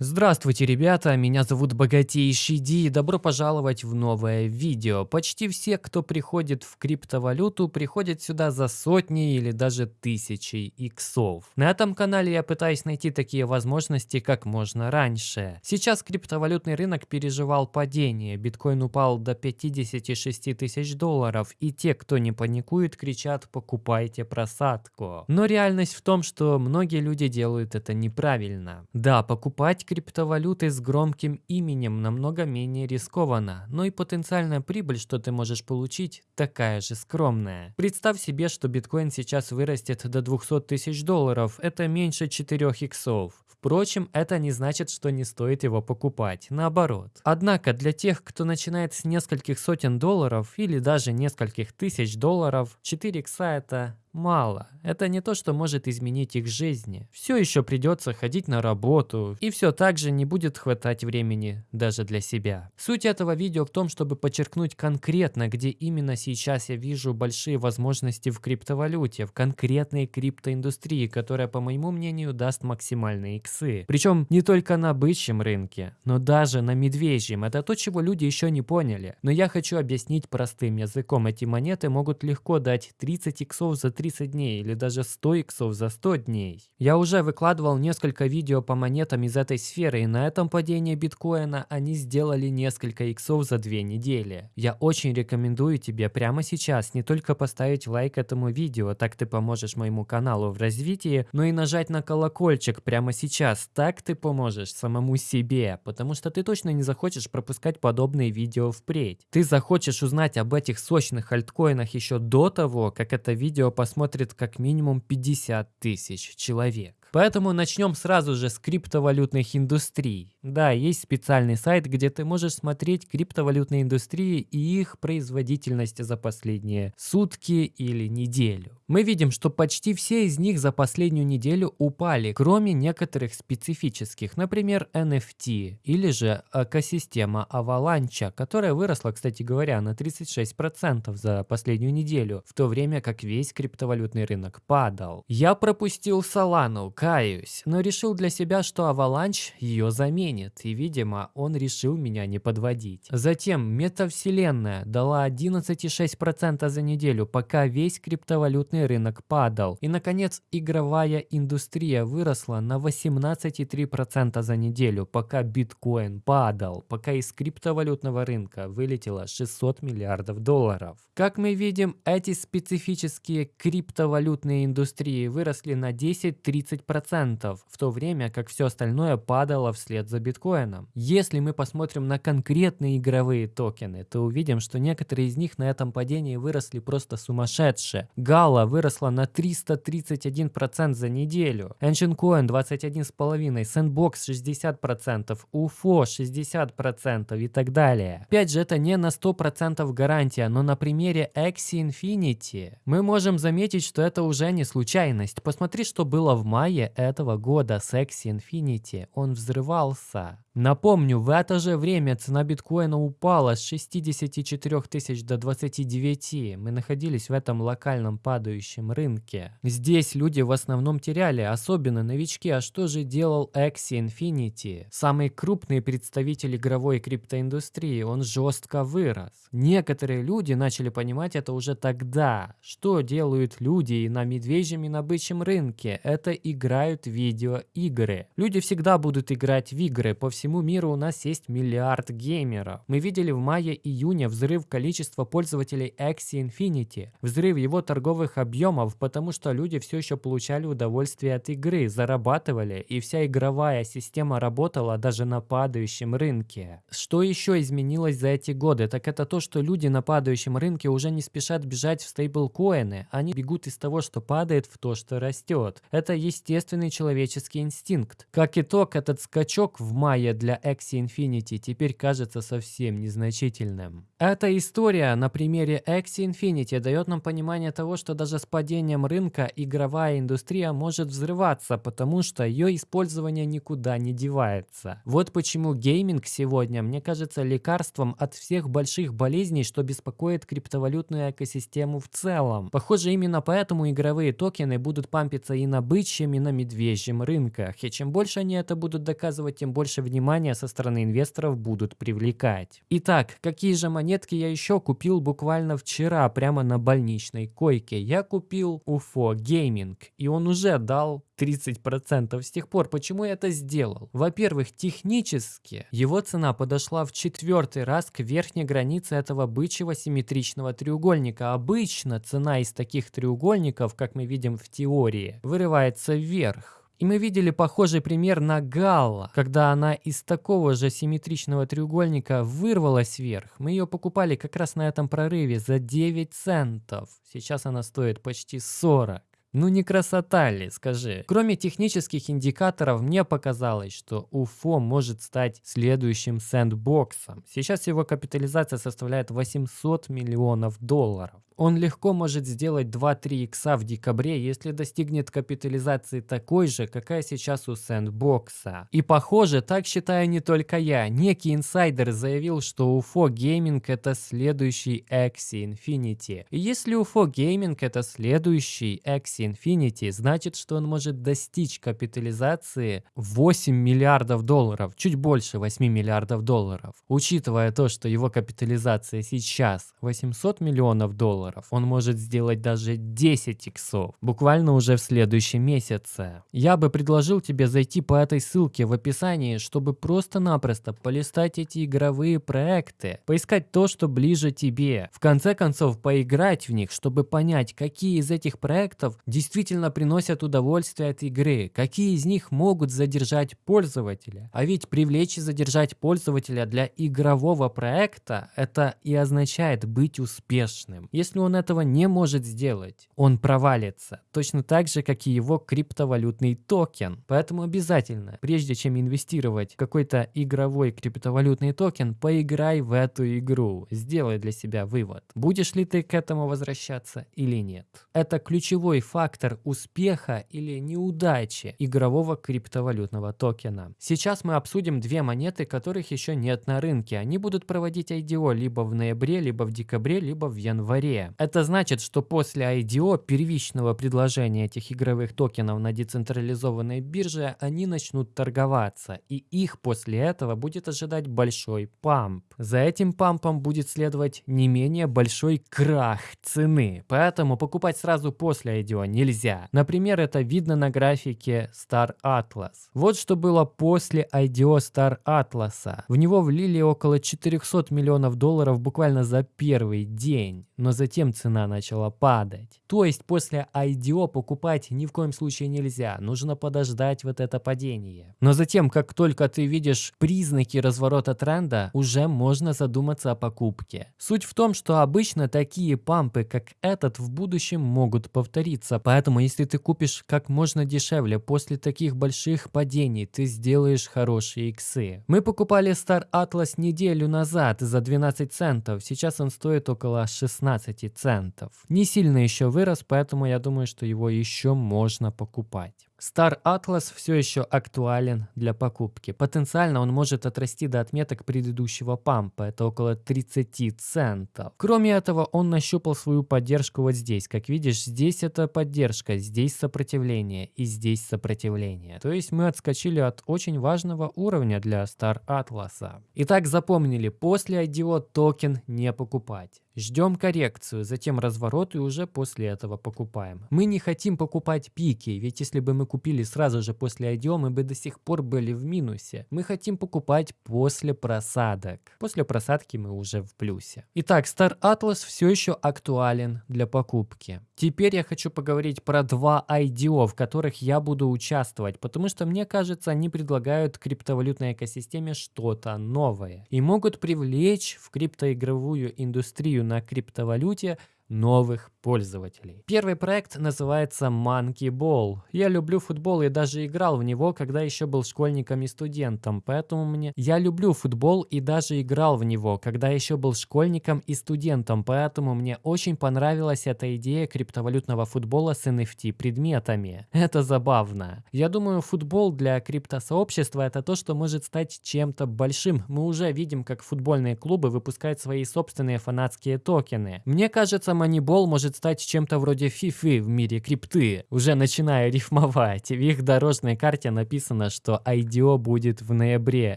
Здравствуйте, ребята, меня зовут Богатейший Ди и добро пожаловать в новое видео. Почти все, кто приходит в криптовалюту, приходят сюда за сотни или даже тысячи иксов. На этом канале я пытаюсь найти такие возможности как можно раньше. Сейчас криптовалютный рынок переживал падение, биткоин упал до 56 тысяч долларов, и те, кто не паникует, кричат «покупайте просадку». Но реальность в том, что многие люди делают это неправильно. Да, покупать криптовалюты с громким именем намного менее рискованно, но и потенциальная прибыль, что ты можешь получить, такая же скромная. Представь себе, что биткоин сейчас вырастет до 200 тысяч долларов, это меньше 4 иксов. Впрочем, это не значит, что не стоит его покупать, наоборот. Однако для тех, кто начинает с нескольких сотен долларов или даже нескольких тысяч долларов, 4 икса это мало. Это не то, что может изменить их жизни. Все еще придется ходить на работу, и все так же не будет хватать времени даже для себя. Суть этого видео в том, чтобы подчеркнуть конкретно, где именно сейчас я вижу большие возможности в криптовалюте, в конкретной криптоиндустрии, которая, по моему мнению, даст максимальные иксы. Причем не только на бычьем рынке, но даже на медвежьем. Это то, чего люди еще не поняли. Но я хочу объяснить простым языком. Эти монеты могут легко дать 30 иксов за 30 дней или даже 100 иксов за 100 дней. Я уже выкладывал несколько видео по монетам из этой сферы, и на этом падении биткоина они сделали несколько иксов за 2 недели. Я очень рекомендую тебе прямо сейчас не только поставить лайк этому видео, так ты поможешь моему каналу в развитии, но и нажать на колокольчик прямо сейчас, так ты поможешь самому себе, потому что ты точно не захочешь пропускать подобные видео впредь. Ты захочешь узнать об этих сочных альткоинах еще до того, как это видео по посмотрит как минимум 50 тысяч человек. Поэтому начнем сразу же с криптовалютных индустрий. Да, есть специальный сайт, где ты можешь смотреть криптовалютные индустрии и их производительность за последние сутки или неделю. Мы видим, что почти все из них за последнюю неделю упали, кроме некоторых специфических, например, NFT или же экосистема Avalanche, которая выросла, кстати говоря, на 36% за последнюю неделю, в то время как весь криптовалютный рынок падал. Я пропустил Solana, каюсь, но решил для себя, что Avalanche ее заменит, и, видимо, он решил меня не подводить. Затем метавселенная дала 11,6% за неделю, пока весь криптовалютный рынок падал. И, наконец, игровая индустрия выросла на 18,3% за неделю, пока биткоин падал, пока из криптовалютного рынка вылетело 600 миллиардов долларов. Как мы видим, эти специфические криптовалютные индустрии выросли на 10-30% 10%, в то время как все остальное падало вслед за биткоином. Если мы посмотрим на конкретные игровые токены, то увидим, что некоторые из них на этом падении выросли просто сумасшедшие. Gala выросла на 331% за неделю, Engine Coin 21,5%, Sandbox 60%, UFO 60% и так далее. Опять же, это не на 100% гарантия, но на примере Axie Infinity мы можем заметить, что это уже не случайность. Посмотри, что было в мае мае этого года с Axie Infinity он взрывался. Напомню, в это же время цена биткоина упала с 64 тысяч до 29. Мы находились в этом локальном падающем рынке. Здесь люди в основном теряли, особенно новички. А что же делал Axie Infinity? Самый крупный представитель игровой криптоиндустрии, он жестко вырос. Некоторые люди начали понимать это уже тогда. Что делают люди на медвежьем и на бычьем рынке? Это играют видеоигры. Люди всегда будут играть в игры по всему миру у нас есть миллиард геймеров. Мы видели в мае-июне взрыв количества пользователей Axie Infinity, взрыв его торговых объемов, потому что люди все еще получали удовольствие от игры, зарабатывали, и вся игровая система работала даже на падающем рынке. Что еще изменилось за эти годы? Так это то, что люди на падающем рынке уже не спешат бежать в стейблкоины, они бегут из того, что падает, в то, что растет. Это естественный человеческий инстинкт. Как итог, этот скачок в мае для Axie Infinity теперь кажется совсем незначительным. Эта история на примере Axie Infinity дает нам понимание того, что даже с падением рынка игровая индустрия может взрываться, потому что ее использование никуда не девается. Вот почему гейминг сегодня, мне кажется, лекарством от всех больших болезней, что беспокоит криптовалютную экосистему в целом. Похоже, именно поэтому игровые токены будут пампиться и на бычьем, и на на медвежьем рынках. И чем больше они это будут доказывать, тем больше внимания со стороны инвесторов будут привлекать. Итак, какие же монетки я еще купил буквально вчера, прямо на больничной койке? Я купил UFO Gaming, и он уже дал 30% с тех пор. Почему я это сделал? Во-первых, технически его цена подошла в четвертый раз к верхней границе этого бычьего симметричного треугольника. Обычно цена из таких треугольников, как мы видим в теории, вырывается вверх. И мы видели похожий пример на Галла, когда она из такого же симметричного треугольника вырвалась вверх. Мы ее покупали как раз на этом прорыве за 9 центов. Сейчас она стоит почти 40. Ну не красота ли, скажи? Кроме технических индикаторов, мне показалось, что UFO может стать следующим сэндбоксом. Сейчас его капитализация составляет 800 миллионов долларов. Он легко может сделать 2-3 икса в декабре, если достигнет капитализации такой же, какая сейчас у Сэндбокса. И похоже, так считаю не только я. Некий инсайдер заявил, что UFO Gaming это следующий Axie Infinity. И если UFO Gaming это следующий Axie Infinity, значит, что он может достичь капитализации 8 миллиардов долларов, чуть больше 8 миллиардов долларов. Учитывая то, что его капитализация сейчас 800 миллионов долларов. Он может сделать даже 10 иксов, буквально уже в следующем месяце. Я бы предложил тебе зайти по этой ссылке в описании, чтобы просто-напросто полистать эти игровые проекты, поискать то, что ближе тебе. В конце концов, поиграть в них, чтобы понять, какие из этих проектов действительно приносят удовольствие от игры, какие из них могут задержать пользователя. А ведь привлечь и задержать пользователя для игрового проекта, это и означает быть успешным. Если он этого не может сделать, он провалится. Точно так же, как и его криптовалютный токен. Поэтому обязательно, прежде чем инвестировать в какой-то игровой криптовалютный токен, поиграй в эту игру. Сделай для себя вывод. Будешь ли ты к этому возвращаться или нет. Это ключевой фактор успеха или неудачи игрового криптовалютного токена. Сейчас мы обсудим две монеты, которых еще нет на рынке. Они будут проводить IDO либо в ноябре, либо в декабре, либо в январе. Это значит, что после IDO первичного предложения этих игровых токенов на децентрализованной бирже они начнут торговаться, и их после этого будет ожидать большой памп. За этим пампом будет следовать не менее большой крах цены, поэтому покупать сразу после IDO нельзя. Например, это видно на графике Star Atlas. Вот что было после IDO Star Atlas. В него влили около 400 миллионов долларов буквально за первый день, но затем цена начала падать. То есть после IDO покупать ни в коем случае нельзя, нужно подождать вот это падение. Но затем, как только ты видишь признаки разворота тренда, уже можно задуматься о покупке. Суть в том, что обычно такие пампы, как этот, в будущем могут повториться, поэтому если ты купишь как можно дешевле после таких больших падений, ты сделаешь хорошие иксы. Мы покупали Star Atlas неделю назад за 12 центов, сейчас он стоит около 16 центов. Не сильно еще вырос, поэтому я думаю, что его еще можно покупать. Star Atlas все еще актуален для покупки. Потенциально он может отрасти до отметок предыдущего пампа, это около 30 центов. Кроме этого, он нащупал свою поддержку вот здесь. Как видишь, здесь это поддержка, здесь сопротивление и здесь сопротивление. То есть мы отскочили от очень важного уровня для Star Atlas. Итак, запомнили, после IDO токен не покупать. Ждем коррекцию, затем разворот и уже после этого покупаем. Мы не хотим покупать пики, ведь если бы мы купили сразу же после IDO, мы бы до сих пор были в минусе. Мы хотим покупать после просадок. После просадки мы уже в плюсе. Итак, Star Atlas все еще актуален для покупки. Теперь я хочу поговорить про два IDO, в которых я буду участвовать, потому что мне кажется, они предлагают криптовалютной экосистеме что-то новое и могут привлечь в криптоигровую индустрию на криптовалюте новых пользователей. Первый проект называется Monkey Ball. Я люблю футбол и даже играл в него, когда еще был школьником и студентом, поэтому мне... Я люблю футбол и даже играл в него, когда еще был школьником и студентом, поэтому мне очень понравилась эта идея криптовалютного футбола с NFT предметами. Это забавно. Я думаю, футбол для криптосообщества это то, что может стать чем-то большим. Мы уже видим, как футбольные клубы выпускают свои собственные фанатские токены. Мне кажется, Moneyball может стать чем-то вроде FIFA в мире крипты. Уже начинаю рифмовать. В их дорожной карте написано, что IDO будет в ноябре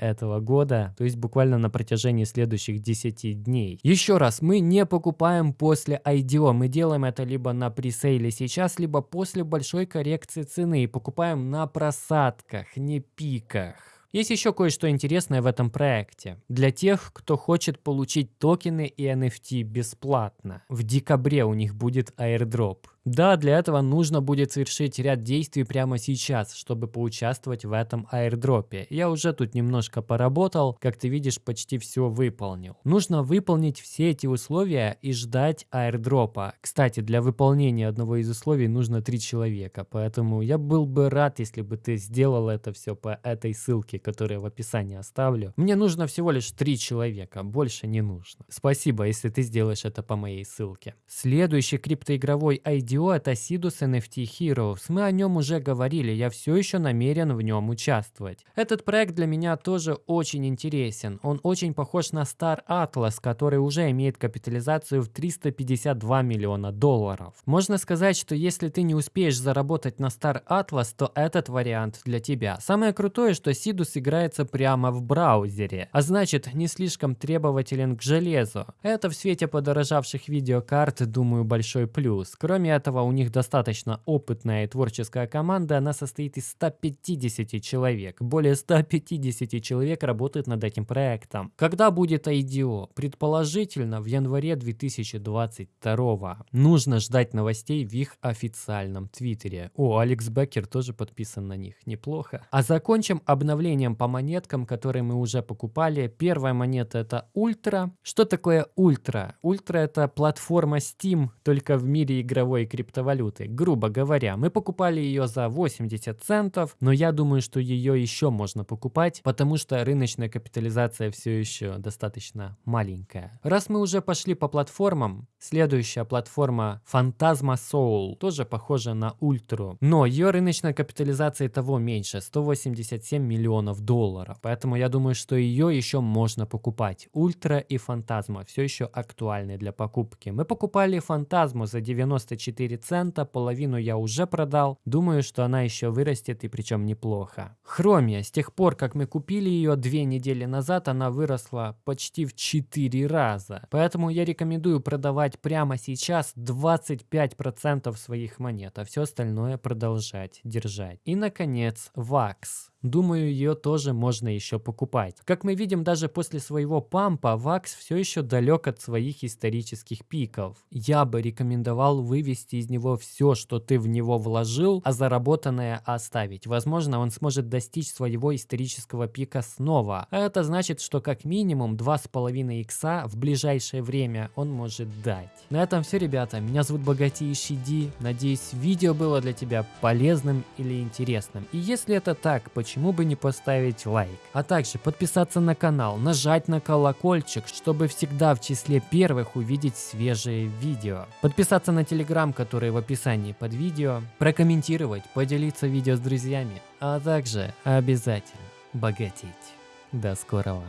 этого года, то есть буквально на протяжении следующих 10 дней. Еще раз, мы не покупаем после IDO, мы делаем это либо на пресейле сейчас, либо после большой коррекции цены и покупаем на просадках, не пиках. Есть еще кое-что интересное в этом проекте. Для тех, кто хочет получить токены и NFT бесплатно. В декабре у них будет airdrop. Да, для этого нужно будет совершить ряд действий прямо сейчас, чтобы поучаствовать в этом аирдропе. Я уже тут немножко поработал, как ты видишь, почти все выполнил. Нужно выполнить все эти условия и ждать аирдропа. Кстати, для выполнения одного из условий нужно три человека, поэтому я был бы рад, если бы ты сделал это все по этой ссылке, которую я в описании оставлю. Мне нужно всего лишь три человека, больше не нужно. Спасибо, если ты сделаешь это по моей ссылке. Следующий криптоигровой ID IDO это Sidus NFT Heroes. Мы о нем уже говорили, я все еще намерен в нем участвовать. Этот проект для меня тоже очень интересен. Он очень похож на Star Atlas, который уже имеет капитализацию в 352 миллиона долларов. Можно сказать, что если ты не успеешь заработать на Star Atlas, то этот вариант для тебя. Самое крутое, что Sidus играется прямо в браузере, а значит не слишком требователен к железу. Это в свете подорожавших видеокарт, думаю, большой плюс. Кроме этого, у них достаточно опытная и творческая команда, она состоит из 150 человек. Более 150 человек работает над этим проектом. Когда будет IDO? Предположительно, в январе 2022. Нужно ждать новостей в их официальном твиттере. О, Алекс Беккер тоже подписан на них. Неплохо. А закончим обновлением по монеткам, которые мы уже покупали. Первая монета это Ультра. Что такое Ультра? Ультра это платформа Steam, только в мире игровой криптовалюты. Грубо говоря, мы покупали ее за 80 центов, но я думаю, что ее еще можно покупать, потому что рыночная капитализация все еще достаточно маленькая. Раз мы уже пошли по платформам, следующая платформа Phantasma Soul тоже похожа на Ультру, но ее рыночная капитализация того меньше, 187 миллионов долларов, поэтому я думаю, что ее еще можно покупать. Ультра и Фантазма все еще актуальны для покупки. Мы покупали Фантазму за 94 4 цента, половину я уже продал. Думаю, что она еще вырастет и причем неплохо. Хромия, с тех пор, как мы купили ее две недели назад, она выросла почти в 4 раза. Поэтому я рекомендую продавать прямо сейчас 25% своих монет, а все остальное продолжать держать. И, наконец, ВАКС. Думаю, ее тоже можно еще покупать. Как мы видим, даже после своего пампа, ВАКС все еще далек от своих исторических пиков. Я бы рекомендовал вывести из него все, что ты в него вложил, а заработанное оставить. Возможно, он сможет достичь своего исторического пика снова. А это значит, что как минимум 2,5 икса в ближайшее время он может дать. На этом все, ребята. Меня зовут Богатейший Ди. Надеюсь, видео было для тебя полезным или интересным. И если это так, почему почему бы не поставить лайк. А также подписаться на канал, нажать на колокольчик, чтобы всегда в числе первых увидеть свежие видео. Подписаться на телеграм, который в описании под видео, прокомментировать, поделиться видео с друзьями, а также обязательно богатеть. До скорого!